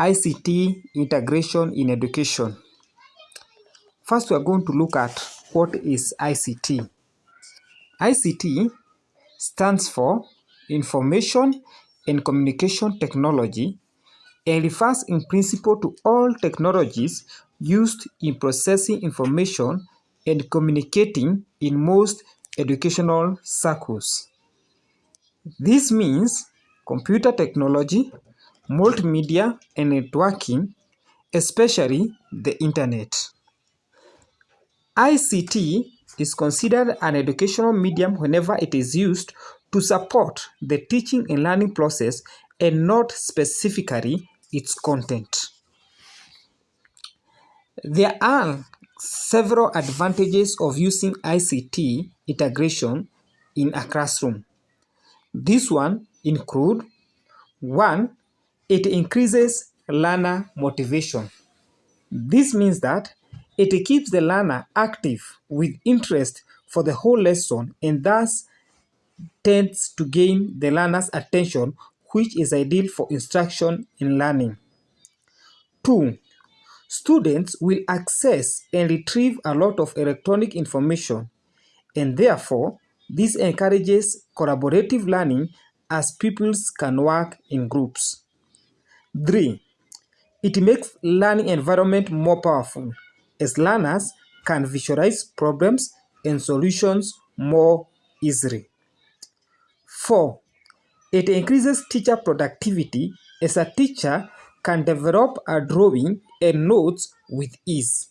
ICT integration in education. First, we are going to look at what is ICT. ICT stands for Information and Communication Technology and refers in principle to all technologies used in processing information and communicating in most educational circles. This means computer technology, multimedia and networking, especially the internet. ICT is considered an educational medium whenever it is used to support the teaching and learning process and not specifically its content. There are several advantages of using ICT integration in a classroom. This one include one, it increases learner motivation. This means that it keeps the learner active with interest for the whole lesson and thus tends to gain the learner's attention which is ideal for instruction and learning. 2. Students will access and retrieve a lot of electronic information and therefore this encourages collaborative learning as pupils can work in groups. 3. It makes learning environment more powerful as learners can visualize problems and solutions more easily. 4. It increases teacher productivity as a teacher can develop a drawing and notes with ease.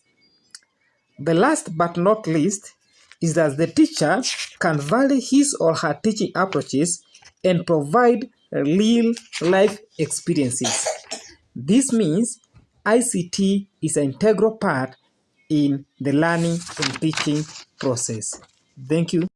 The last but not least is that the teacher can vary his or her teaching approaches and provide real life experiences. This means ICT is an integral part in the learning and teaching process. Thank you.